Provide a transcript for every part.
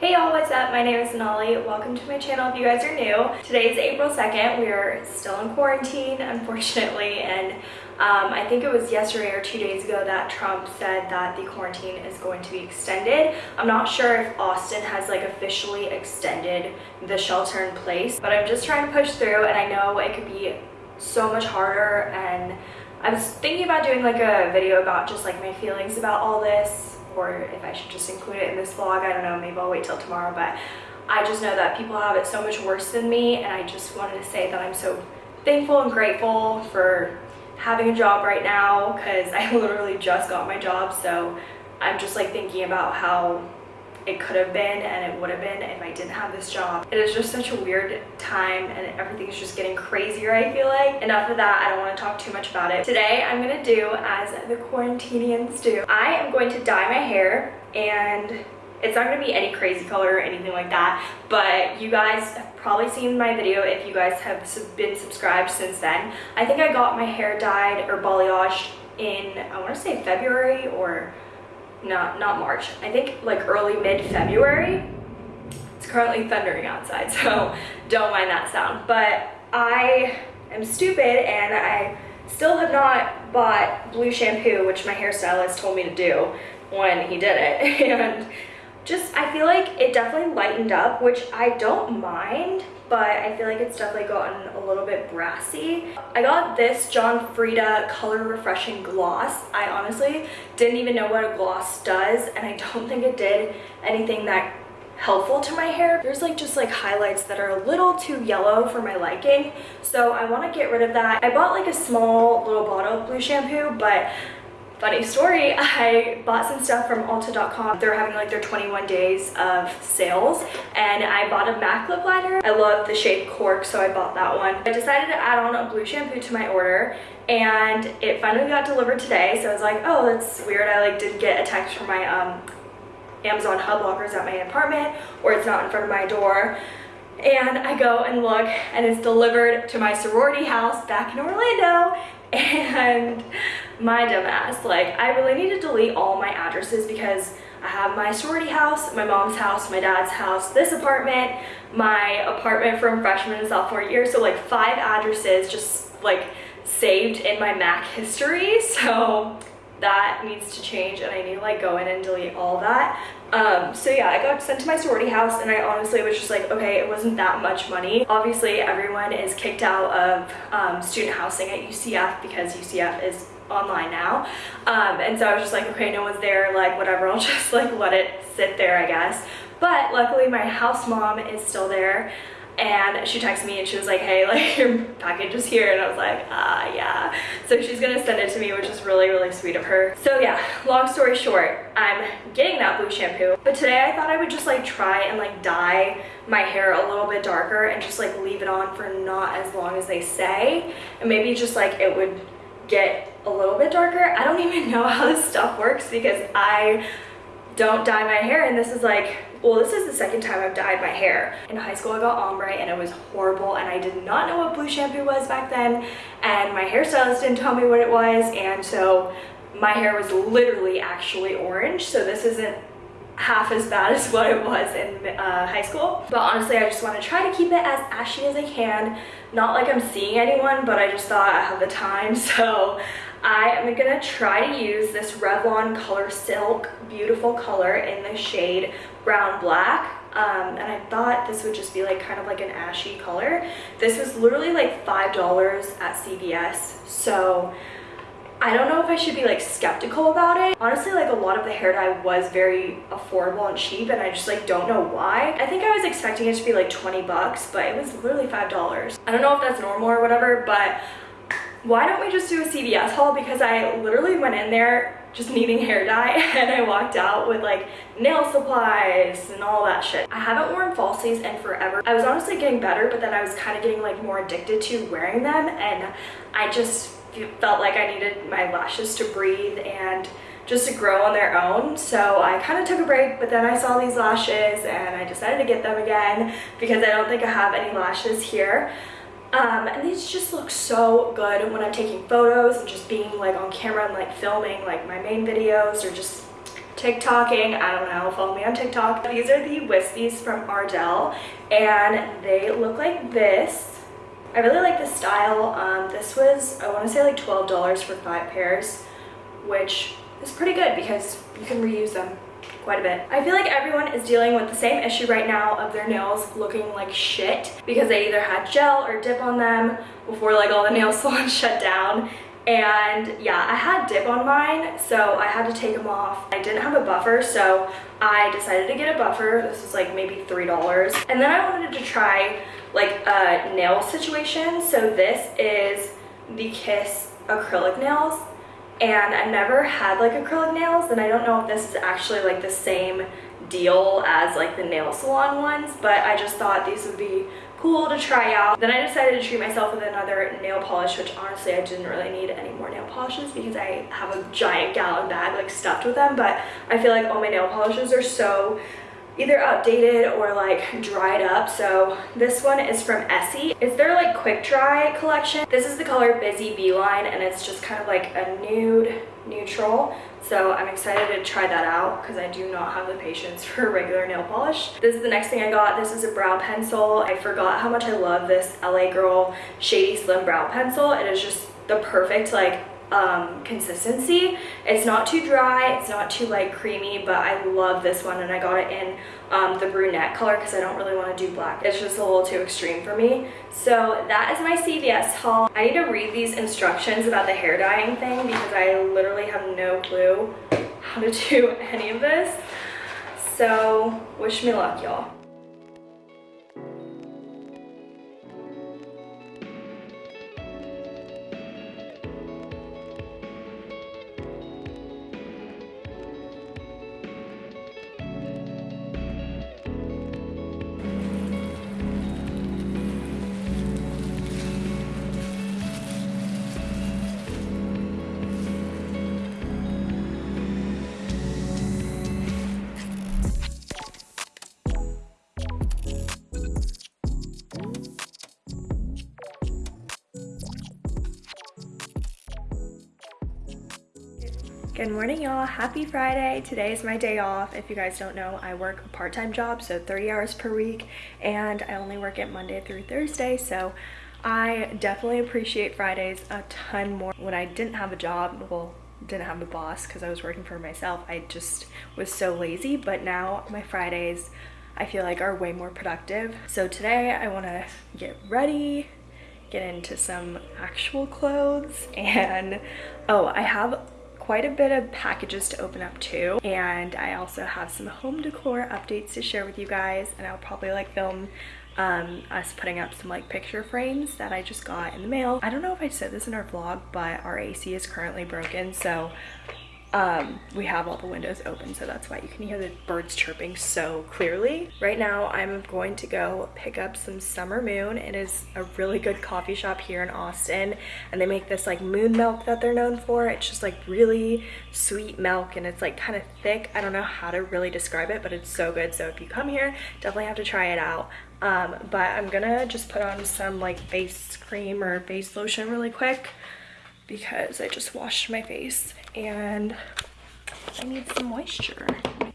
Hey y'all, what's up? My name is Sonali. Welcome to my channel if you guys are new. Today is April 2nd. We are still in quarantine, unfortunately, and um, I think it was yesterday or two days ago that Trump said that the quarantine is going to be extended. I'm not sure if Austin has like officially extended the shelter in place, but I'm just trying to push through and I know it could be so much harder and I was thinking about doing like a video about just like my feelings about all this or if I should just include it in this vlog. I don't know, maybe I'll wait till tomorrow, but I just know that people have it so much worse than me and I just wanted to say that I'm so thankful and grateful for having a job right now because I literally just got my job so I'm just like thinking about how it could have been and it would have been if I didn't have this job. It is just such a weird time and everything is just getting crazier I feel like. Enough of that, I don't want to talk too much about it. Today I'm going to do as the quarantinians do. I am going to dye my hair and it's not going to be any crazy color or anything like that but you guys have probably seen my video if you guys have been subscribed since then i think i got my hair dyed or balayaged in i want to say february or not not March. I think like early mid-February. It's currently thundering outside, so don't mind that sound. But I am stupid and I still have not bought blue shampoo, which my hairstylist told me to do when he did it. And just, I feel like it definitely lightened up, which I don't mind but I feel like it's definitely gotten a little bit brassy. I got this John Frieda Color Refreshing Gloss. I honestly didn't even know what a gloss does and I don't think it did anything that helpful to my hair. There's like just like highlights that are a little too yellow for my liking. So I want to get rid of that. I bought like a small little bottle of blue shampoo, but Funny story, I bought some stuff from Ulta.com. They're having like their 21 days of sales and I bought a MAC lip liner. I love the shade Cork, so I bought that one. I decided to add on a blue shampoo to my order and it finally got delivered today. So I was like, oh, that's weird. I like didn't get a text from my um, Amazon hub lockers at my apartment or it's not in front of my door and I go and look and it's delivered to my sorority house back in Orlando and my dumbass like I really need to delete all my addresses because I have my sorority house, my mom's house, my dad's house, this apartment, my apartment from freshman and sophomore year. So like five addresses just like saved in my Mac history. So that needs to change and I need to like go in and delete all that. Um, so yeah, I got sent to my sorority house and I honestly was just like, okay, it wasn't that much money. Obviously, everyone is kicked out of um, student housing at UCF because UCF is online now. Um, and so I was just like, okay, no one's there, like whatever, I'll just like let it sit there, I guess. But luckily my house mom is still there and she texted me and she was like hey like your package is here. And I was like ah yeah. So she's gonna send it to me which is really really sweet of her. So yeah long story short I'm getting that blue shampoo. But today I thought I would just like try and like dye my hair a little bit darker and just like leave it on for not as long as they say. And maybe just like it would get a little bit darker I don't even know how this stuff works because I don't dye my hair and this is like well this is the second time I've dyed my hair. In high school I got ombre and it was horrible and I did not know what blue shampoo was back then and my hairstylist didn't tell me what it was and so my hair was literally actually orange so this isn't half as bad as what it was in uh, high school. But honestly, I just want to try to keep it as ashy as I can. Not like I'm seeing anyone, but I just thought I have the time. So I am gonna try to use this Revlon Color Silk beautiful color in the shade Brown Black. Um, and I thought this would just be like kind of like an ashy color. This was literally like $5 at CVS. So I don't know if I should be like skeptical about it. Honestly, like a lot of the hair dye was very affordable and cheap and I just like don't know why. I think I was expecting it to be like 20 bucks, but it was literally $5. I don't know if that's normal or whatever, but why don't we just do a CVS haul because I literally went in there just needing hair dye and I walked out with like nail supplies and all that shit. I haven't worn falsies in forever. I was honestly getting better but then I was kind of getting like more addicted to wearing them and I just felt like I needed my lashes to breathe and just to grow on their own. So I kind of took a break, but then I saw these lashes and I decided to get them again because I don't think I have any lashes here. Um, and these just look so good when I'm taking photos and just being like on camera and like filming like my main videos or just TikToking. I don't know, follow me on TikTok. These are the Wispies from Ardell and they look like this. I really like this style. Um, this was, I want to say like $12 for five pairs, which is pretty good because you can reuse them quite a bit. I feel like everyone is dealing with the same issue right now of their nails looking like shit because they either had gel or dip on them before like all the nail salons shut down. And yeah I had dip on mine so I had to take them off. I didn't have a buffer so I decided to get a buffer. This was like maybe three dollars. And then I wanted to try like a nail situation. So this is the Kiss acrylic nails and I never had like acrylic nails and I don't know if this is actually like the same deal as like the nail salon ones but I just thought these would be cool to try out. Then I decided to treat myself with another nail polish, which honestly I didn't really need any more nail polishes because I have a giant gallon bag like stuffed with them. But I feel like all my nail polishes are so either outdated or like dried up. So this one is from Essie. It's their like quick dry collection. This is the color Busy Beeline and it's just kind of like a nude neutral. So I'm excited to try that out because I do not have the patience for regular nail polish. This is the next thing I got. This is a brow pencil. I forgot how much I love this LA Girl Shady Slim Brow Pencil. It is just the perfect like um, consistency. It's not too dry, it's not too like creamy, but I love this one and I got it in um, the brunette color because I don't really want to do black. It's just a little too extreme for me. So that is my CVS haul. I need to read these instructions about the hair dyeing thing because I literally have no clue how to do any of this. So wish me luck, y'all. Good morning y'all, happy Friday. Today is my day off. If you guys don't know, I work a part-time job, so 30 hours per week, and I only work it Monday through Thursday, so I definitely appreciate Fridays a ton more. When I didn't have a job, well, didn't have a boss because I was working for myself, I just was so lazy, but now my Fridays I feel like are way more productive. So today I want to get ready, get into some actual clothes, and oh, I have quite a bit of packages to open up too and I also have some home decor updates to share with you guys and I'll probably like film um, us putting up some like picture frames that I just got in the mail. I don't know if I said this in our vlog but our AC is currently broken so um, we have all the windows open so that's why you can hear the birds chirping so clearly. Right now I'm going to go pick up some Summer Moon. It is a really good coffee shop here in Austin and they make this like moon milk that they're known for. It's just like really sweet milk and it's like kind of thick. I don't know how to really describe it but it's so good so if you come here definitely have to try it out. Um, but I'm gonna just put on some like face cream or face lotion really quick because I just washed my face and I need some moisture.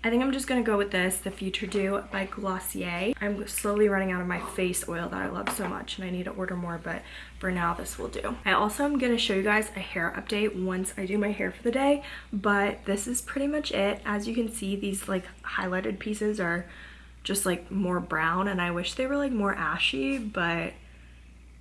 I think I'm just gonna go with this, the Future Dew by Glossier. I'm slowly running out of my face oil that I love so much and I need to order more, but for now this will do. I also am gonna show you guys a hair update once I do my hair for the day, but this is pretty much it. As you can see, these like highlighted pieces are just like more brown and I wish they were like more ashy, but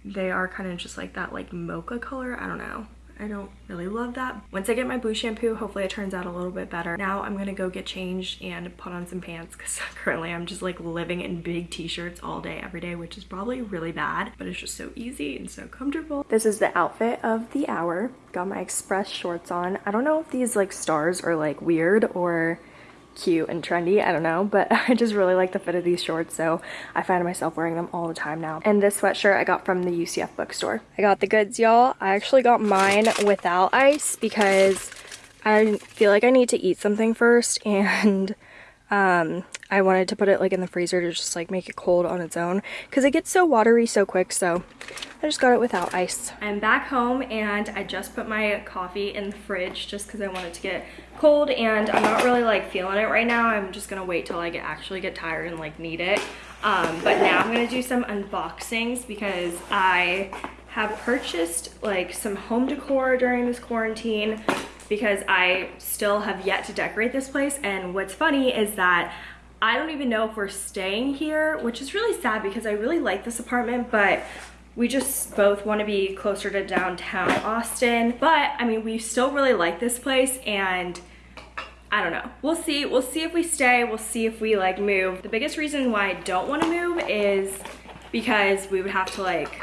they are kind of just like that like mocha color. I don't know. I don't really love that. Once I get my blue shampoo, hopefully it turns out a little bit better. Now I'm gonna go get changed and put on some pants because currently I'm just like living in big t-shirts all day, every day, which is probably really bad, but it's just so easy and so comfortable. This is the outfit of the hour. Got my express shorts on. I don't know if these like stars are like weird or cute and trendy i don't know but i just really like the fit of these shorts so i find myself wearing them all the time now. And this sweatshirt i got from the ucf bookstore. I got the goods y'all. I actually got mine without ice because i feel like i need to eat something first and um, I wanted to put it like in the freezer to just like make it cold on its own because it gets so watery so quick so I just got it without ice. I'm back home and I just put my coffee in the fridge just because I want it to get cold and I'm not really like feeling it right now. I'm just gonna wait till I get actually get tired and like need it. Um, but now I'm gonna do some unboxings because I have purchased like some home decor during this quarantine because I still have yet to decorate this place. And what's funny is that I don't even know if we're staying here, which is really sad because I really like this apartment, but we just both want to be closer to downtown Austin. But I mean, we still really like this place and I don't know. We'll see. We'll see if we stay. We'll see if we like move. The biggest reason why I don't want to move is because we would have to like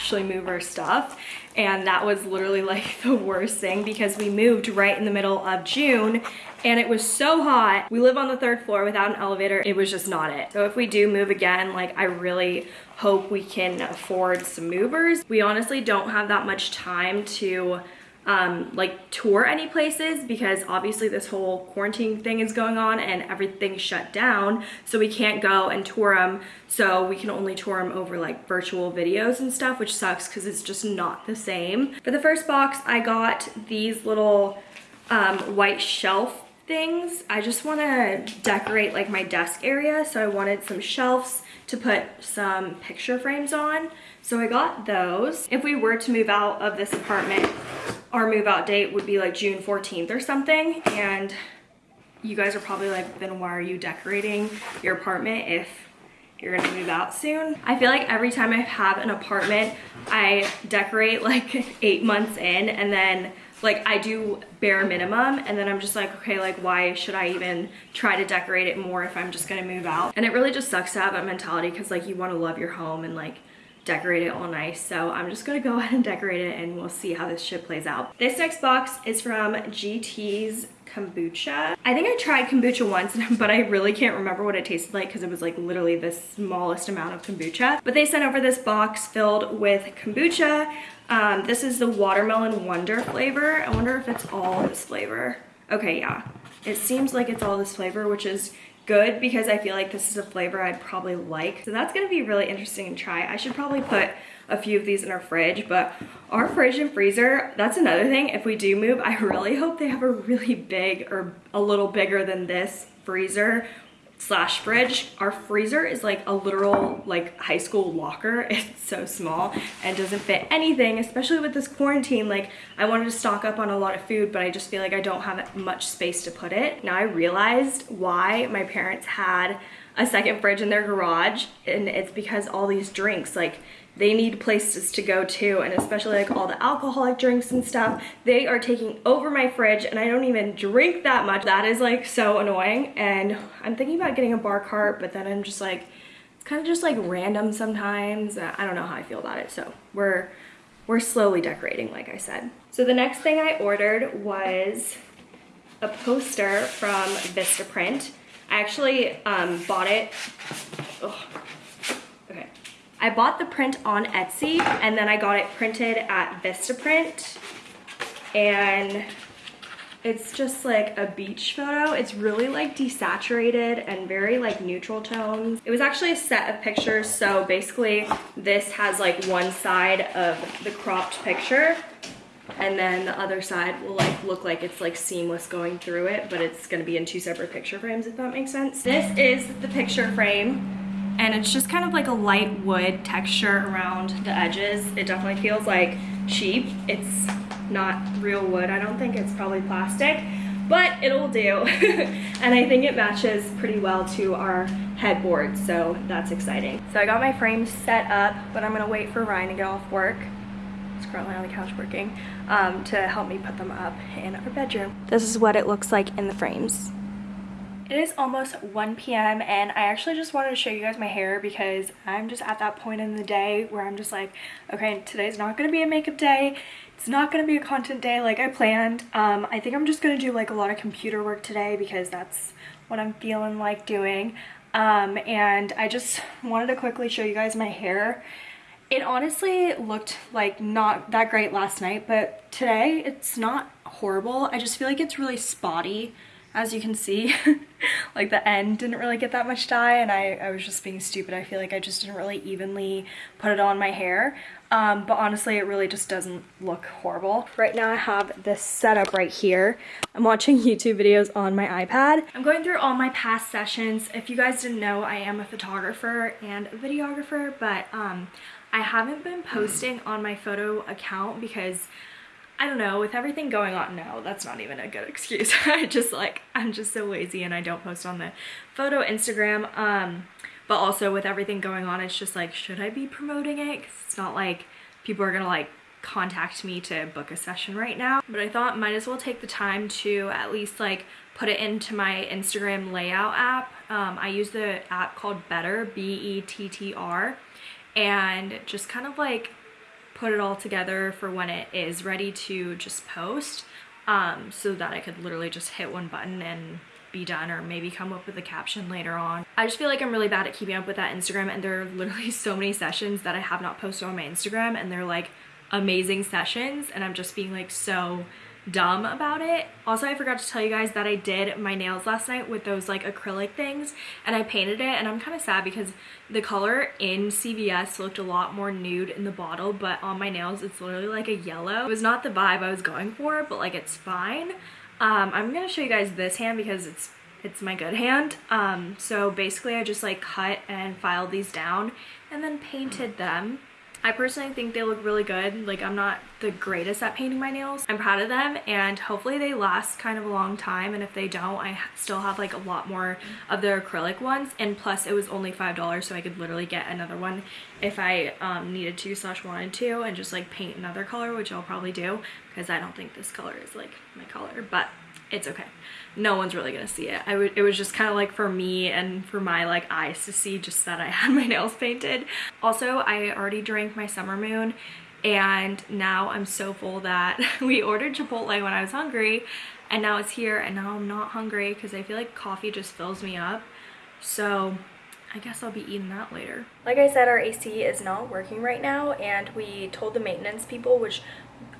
actually move our stuff and that was literally like the worst thing because we moved right in the middle of June and it was so hot. We live on the third floor without an elevator. It was just not it. So if we do move again, like I really hope we can afford some movers. We honestly don't have that much time to um, like tour any places because obviously this whole quarantine thing is going on and everything's shut down. So we can't go and tour them. So we can only tour them over like virtual videos and stuff, which sucks because it's just not the same. For the first box, I got these little um, white shelf things. I just want to decorate like my desk area. So I wanted some shelves to put some picture frames on. So I got those. If we were to move out of this apartment, our move out date would be like June 14th or something. And you guys are probably like, then why are you decorating your apartment if you're gonna move out soon? I feel like every time I have an apartment, I decorate like eight months in and then like I do bare minimum and then I'm just like, okay, like why should I even try to decorate it more if I'm just gonna move out? And it really just sucks to have that mentality because like you wanna love your home and like decorate it all nice. So I'm just gonna go ahead and decorate it and we'll see how this shit plays out. This next box is from GT's kombucha. I think I tried kombucha once, but I really can't remember what it tasted like because it was like literally the smallest amount of kombucha. But they sent over this box filled with kombucha. Um, this is the watermelon wonder flavor. I wonder if it's all this flavor. Okay, yeah. It seems like it's all this flavor, which is good because I feel like this is a flavor I'd probably like. So that's gonna be really interesting to try. I should probably put a few of these in our fridge, but our fridge and freezer, that's another thing. If we do move, I really hope they have a really big or a little bigger than this freezer slash fridge. Our freezer is like a literal like high school locker. It's so small and doesn't fit anything, especially with this quarantine. Like I wanted to stock up on a lot of food, but I just feel like I don't have much space to put it. Now I realized why my parents had a second fridge in their garage and it's because all these drinks like they need places to go to and especially like all the alcoholic drinks and stuff they are taking over my fridge and I don't even drink that much. That is like so annoying and I'm thinking about getting a bar cart but then I'm just like it's kind of just like random sometimes. I don't know how I feel about it so we're we're slowly decorating like I said. So the next thing I ordered was a poster from Vistaprint. I actually um, bought it I bought the print on Etsy and then I got it printed at Vistaprint and it's just like a beach photo. It's really like desaturated and very like neutral tones. It was actually a set of pictures. So basically this has like one side of the cropped picture and then the other side will like look like it's like seamless going through it, but it's gonna be in two separate picture frames if that makes sense. This is the picture frame and it's just kind of like a light wood texture around the edges. It definitely feels like cheap. It's not real wood. I don't think it's probably plastic, but it'll do. and I think it matches pretty well to our headboard, so that's exciting. So I got my frames set up, but I'm gonna wait for Ryan to get off work. He's currently on the couch working, um, to help me put them up in our bedroom. This is what it looks like in the frames. It is almost 1 p.m. and I actually just wanted to show you guys my hair because I'm just at that point in the day where I'm just like, okay, today's not going to be a makeup day. It's not going to be a content day like I planned. Um, I think I'm just going to do like a lot of computer work today because that's what I'm feeling like doing. Um, and I just wanted to quickly show you guys my hair. It honestly looked like not that great last night, but today it's not horrible. I just feel like it's really spotty as you can see, like the end didn't really get that much dye and I, I was just being stupid. I feel like I just didn't really evenly put it on my hair. Um, but honestly, it really just doesn't look horrible. Right now I have this setup right here. I'm watching YouTube videos on my iPad. I'm going through all my past sessions. If you guys didn't know, I am a photographer and a videographer, but um, I haven't been posting on my photo account because I don't know, with everything going on, no, that's not even a good excuse. I just like, I'm just so lazy and I don't post on the photo Instagram. Um, but also with everything going on, it's just like, should I be promoting it? Cause it's not like people are gonna like contact me to book a session right now. But I thought might as well take the time to at least like put it into my Instagram layout app. Um, I use the app called Better, B-E-T-T-R, and just kind of like put it all together for when it is ready to just post um, so that I could literally just hit one button and be done or maybe come up with a caption later on. I just feel like I'm really bad at keeping up with that Instagram and there are literally so many sessions that I have not posted on my Instagram and they're like amazing sessions and I'm just being like so dumb about it. Also, I forgot to tell you guys that I did my nails last night with those like acrylic things and I painted it and I'm kind of sad because the color in CVS looked a lot more nude in the bottle but on my nails it's literally like a yellow. It was not the vibe I was going for but like it's fine. Um, I'm gonna show you guys this hand because it's it's my good hand. Um, so basically I just like cut and filed these down and then painted them I personally think they look really good. Like I'm not the greatest at painting my nails. I'm proud of them and hopefully they last kind of a long time and if they don't I still have like a lot more of their acrylic ones and plus it was only $5 so I could literally get another one if I um, needed to slash wanted to and just like paint another color which I'll probably do because I don't think this color is like my color but it's okay no one's really gonna see it. I would, it was just kind of like for me and for my like eyes to see just that I had my nails painted. Also, I already drank my summer moon and now I'm so full that we ordered Chipotle when I was hungry and now it's here and now I'm not hungry because I feel like coffee just fills me up. So I guess I'll be eating that later. Like I said, our AC is not working right now and we told the maintenance people, which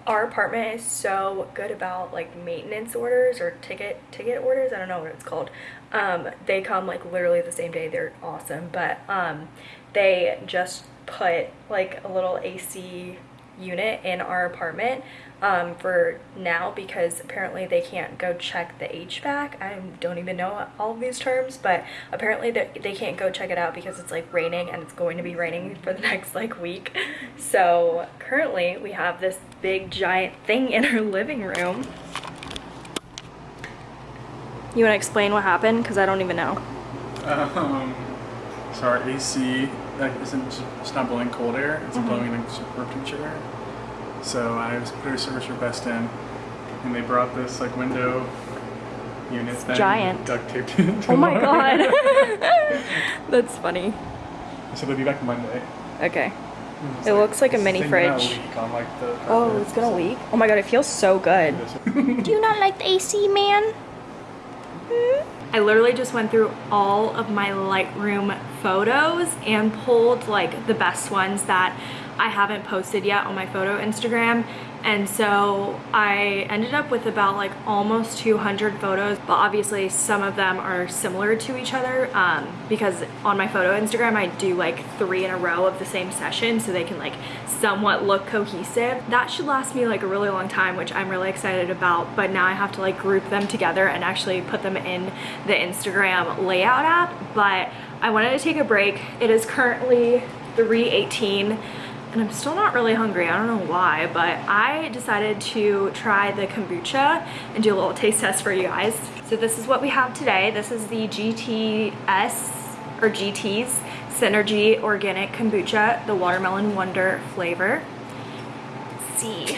our apartment is so good about like maintenance orders or ticket ticket orders i don't know what it's called. Um they come like literally the same day they're awesome but um they just put like a little ac unit in our apartment um, for now because apparently they can't go check the HVAC. I don't even know all of these terms, but apparently they, they can't go check it out because it's like raining and it's going to be raining for the next like week. So currently we have this big giant thing in our living room. You want to explain what happened? Because I don't even know. Um, so our AC like, isn't, it's not blowing cold air, it's mm -hmm. blowing like temperature air. So I was put a service request in, and they brought this like window unit thing, giant duct taped it. Oh my god, that's funny. So they'll be back Monday. Okay. It like, looks like a mini fridge. On, like, oh, it's gonna leak? Oh my god, it feels so good. Do you not like the AC, man? Hmm? I literally just went through all of my Lightroom photos and pulled like the best ones that I haven't posted yet on my photo Instagram and so I ended up with about like almost 200 photos but obviously some of them are similar to each other um, because on my photo Instagram I do like three in a row of the same session so they can like somewhat look cohesive. That should last me like a really long time which I'm really excited about but now I have to like group them together and actually put them in the Instagram layout app but I wanted to take a break. It is currently 318 and I'm still not really hungry. I don't know why, but I decided to try the kombucha and do a little taste test for you guys. So this is what we have today. This is the GTS or GT's Synergy Organic Kombucha, the Watermelon Wonder flavor. Let's see.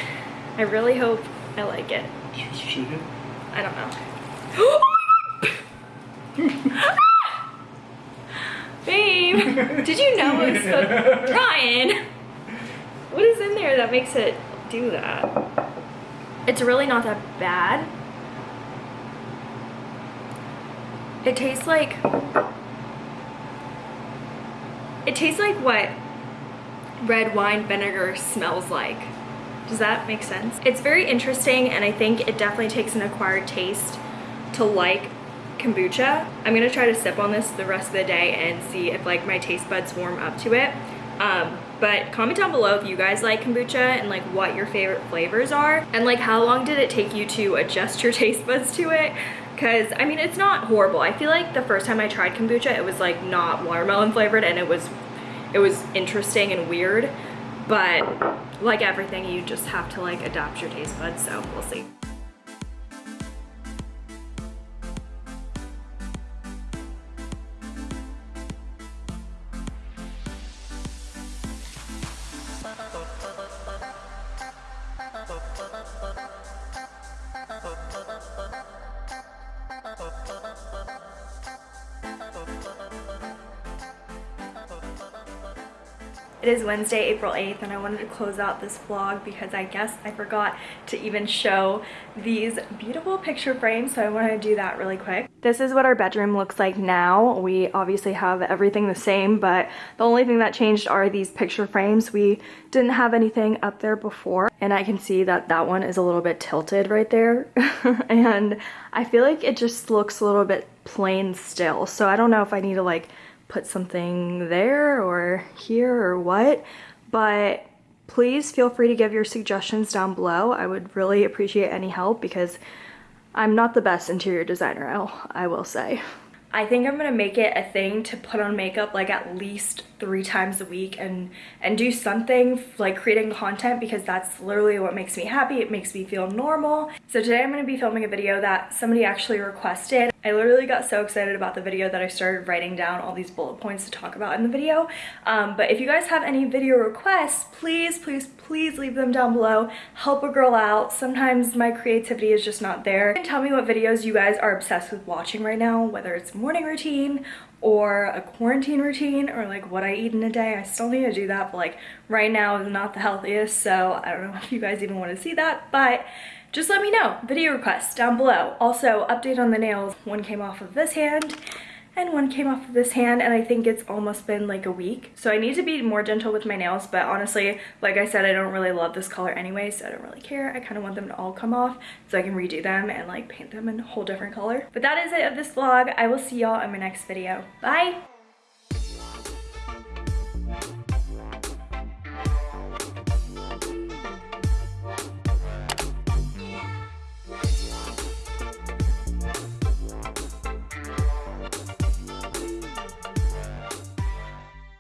I really hope I like it. I don't know. Ah! Babe, did you know it was so Ryan? What is in there that makes it do that? It's really not that bad. It tastes like... It tastes like what red wine vinegar smells like. Does that make sense? It's very interesting and I think it definitely takes an acquired taste to like kombucha. I'm gonna try to sip on this the rest of the day and see if like my taste buds warm up to it. Um, but comment down below if you guys like kombucha and like what your favorite flavors are and like how long did it take you to adjust your taste buds to it? Because I mean it's not horrible. I feel like the first time I tried kombucha it was like not watermelon flavored and it was it was interesting and weird but like everything you just have to like adapt your taste buds so we'll see It is Wednesday, April 8th, and I wanted to close out this vlog because I guess I forgot to even show these beautiful picture frames, so I wanted to do that really quick. This is what our bedroom looks like now. We obviously have everything the same, but the only thing that changed are these picture frames. We didn't have anything up there before, and I can see that that one is a little bit tilted right there, and I feel like it just looks a little bit plain still, so I don't know if I need to like put something there or here or what, but please feel free to give your suggestions down below. I would really appreciate any help because I'm not the best interior designer, I will say. I think I'm gonna make it a thing to put on makeup like at least three times a week and and do something like creating content because that's literally what makes me happy. It makes me feel normal. So today I'm gonna be filming a video that somebody actually requested. I literally got so excited about the video that I started writing down all these bullet points to talk about in the video. Um, but if you guys have any video requests, please, please, please leave them down below. Help a girl out. Sometimes my creativity is just not there. And tell me what videos you guys are obsessed with watching right now, whether it's morning routine or a quarantine routine or like what I eat in a day. I still need to do that, but like right now is not the healthiest, so I don't know if you guys even want to see that, but just let me know. Video requests down below. Also, update on the nails. One came off of this hand and one came off of this hand and I think it's almost been like a week. So I need to be more gentle with my nails, but honestly, like I said, I don't really love this color anyway, so I don't really care. I kind of want them to all come off so I can redo them and like paint them in a whole different color. But that is it of this vlog. I will see y'all in my next video. Bye!